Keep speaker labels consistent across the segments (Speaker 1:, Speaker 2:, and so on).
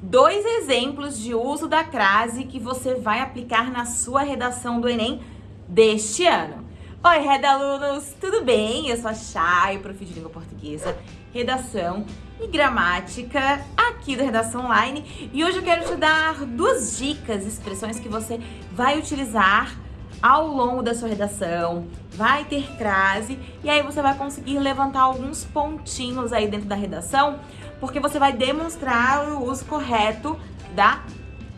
Speaker 1: dois exemplos de uso da crase que você vai aplicar na sua redação do Enem deste ano. Oi, Reda alunos, tudo bem? Eu sou a Chay, prof de língua portuguesa, redação e gramática aqui da Redação Online. E hoje eu quero te dar duas dicas, expressões que você vai utilizar ao longo da sua redação, vai ter crase e aí você vai conseguir levantar alguns pontinhos aí dentro da redação, porque você vai demonstrar o uso correto da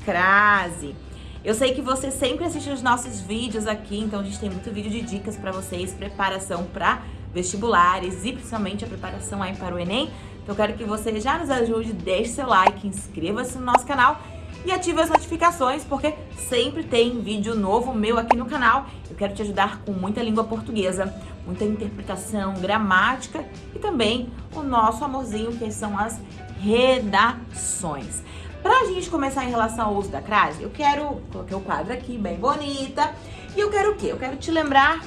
Speaker 1: crase. Eu sei que você sempre assiste os nossos vídeos aqui, então a gente tem muito vídeo de dicas para vocês, preparação para vestibulares e principalmente a preparação aí para o Enem. Então eu quero que você já nos ajude, deixe seu like, inscreva-se no nosso canal e ative as notificações, porque sempre tem vídeo novo meu aqui no canal. Eu quero te ajudar com muita língua portuguesa, muita interpretação, gramática e também o nosso amorzinho, que são as redações. Pra gente começar em relação ao uso da crase, eu quero... Coloquei o quadro aqui, bem bonita. E eu quero o quê? Eu quero te lembrar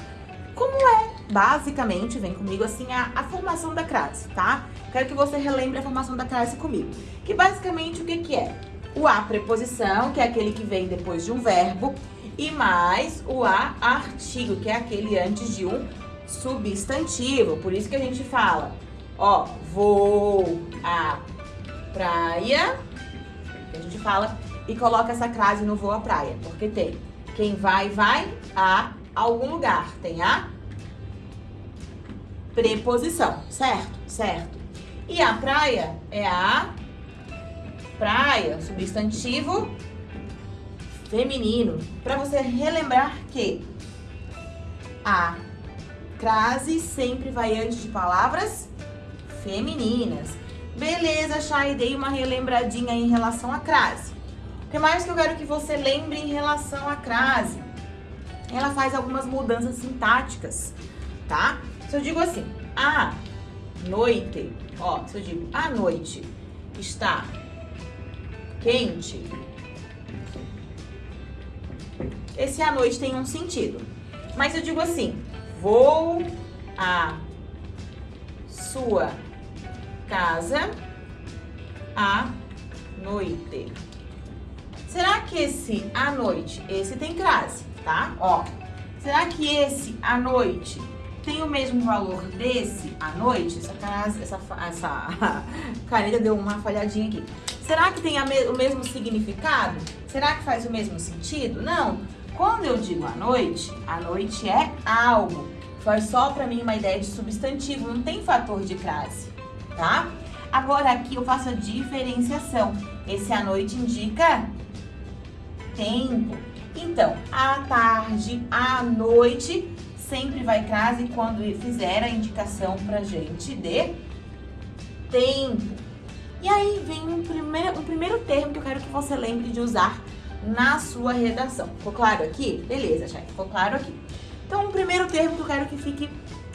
Speaker 1: como é, basicamente, vem comigo assim, a, a formação da crase, tá? Quero que você relembre a formação da crase comigo. Que basicamente o que que é? O a preposição, que é aquele que vem depois de um verbo, e mais o a artigo, que é aquele antes de um substantivo. Por isso que a gente fala, ó, vou à praia, a gente fala e coloca essa crase no voo à praia, porque tem quem vai, vai a algum lugar, tem a preposição, certo? Certo. E a praia é a praia, substantivo feminino. Para você relembrar que a crase sempre vai antes de palavras femininas. Beleza, Chay, dei uma relembradinha em relação à crase. O que mais que eu quero que você lembre em relação à crase? Ela faz algumas mudanças sintáticas, tá? Se eu digo assim, a noite, ó, se eu digo a noite está quente, esse à noite tem um sentido. Mas eu digo assim, vou à sua casa à noite. Será que esse à noite, esse tem crase, tá? Ó, será que esse à noite tem o mesmo valor desse à noite? Essa, crase, essa, essa caneta deu uma falhadinha aqui. Será que tem me o mesmo significado? Será que faz o mesmo sentido? Não. Quando eu digo à noite, a noite é algo. Faz só para mim uma ideia de substantivo, não tem fator de crase, tá? Agora aqui eu faço a diferenciação. Esse à noite indica tempo. Então, à tarde, à noite, sempre vai crase quando fizer a indicação pra gente de tempo. E aí vem um primeiro, um primeiro termo que eu quero que você lembre de usar na sua redação. Ficou claro aqui? Beleza, já ficou claro aqui. Então, um primeiro termo que eu quero que fique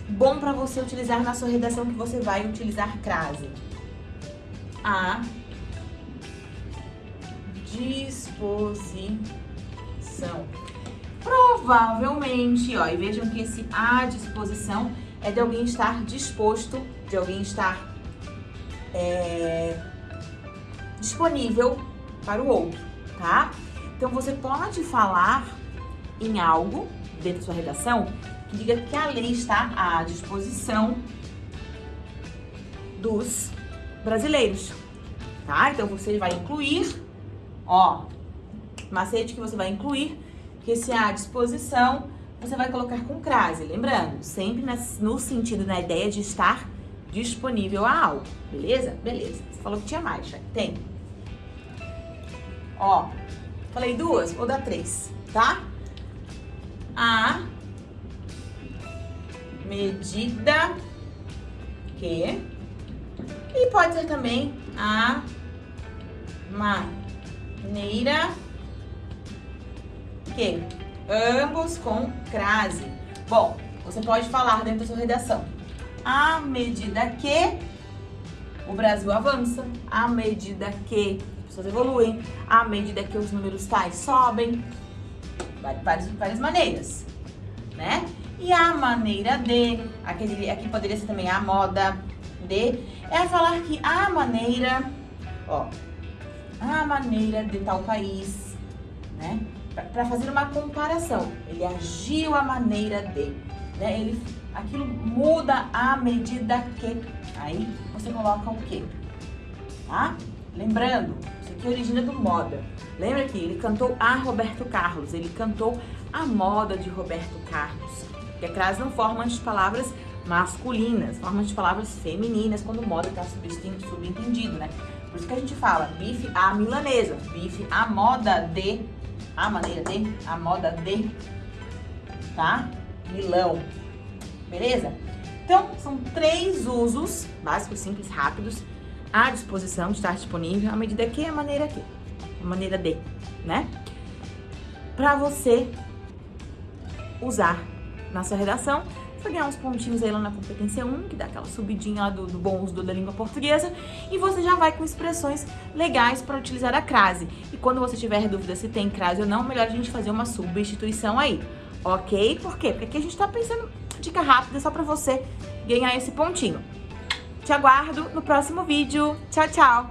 Speaker 1: bom para você utilizar na sua redação, que você vai utilizar crase. A disposição. Provavelmente, ó, e vejam que esse à disposição é de alguém estar disposto, de alguém estar é, disponível para o outro, tá? Então, você pode falar em algo dentro da sua redação que diga que a lei está à disposição dos brasileiros, tá? Então, você vai incluir, ó, macete que você vai incluir, que se à disposição, você vai colocar com crase, lembrando, sempre no sentido, na ideia de estar disponível a algo, beleza? Beleza. Você falou que tinha mais, já tem. Ó, falei duas, vou dar três, tá? A medida que e pode ser também a maneira que ambos com crase. Bom, você pode falar dentro da sua redação à medida que o Brasil avança, à medida que pessoas evoluem, à medida que os números tais sobem, várias, várias maneiras, né? E a maneira de, aqui, aqui poderia ser também a moda de, é falar que a maneira, ó, à maneira de tal país, né? Para fazer uma comparação. Ele agiu à maneira de, né? Ele, aquilo muda à medida que. Aí você coloca o quê? Tá? Lembrando, isso aqui origina do moda. Lembra que ele cantou a Roberto Carlos, ele cantou a moda de Roberto Carlos. E a crase não forma as palavras masculinas, forma de palavras femininas quando moda está subentendido, né? Por isso que a gente fala bife à milanesa, bife à moda de, a maneira de, a moda de, tá? Milão, beleza? Então, são três usos básicos, simples, rápidos, à disposição estar disponível, à medida que, a maneira que, a maneira de, né? Pra você usar na sua redação você ganhar uns pontinhos aí lá na competência 1, que dá aquela subidinha lá do, do bom uso da língua portuguesa, e você já vai com expressões legais para utilizar a crase. E quando você tiver dúvida se tem crase ou não, melhor a gente fazer uma substituição aí, ok? Por quê? Porque aqui a gente tá pensando dica rápida só para você ganhar esse pontinho. Te aguardo no próximo vídeo. Tchau, tchau!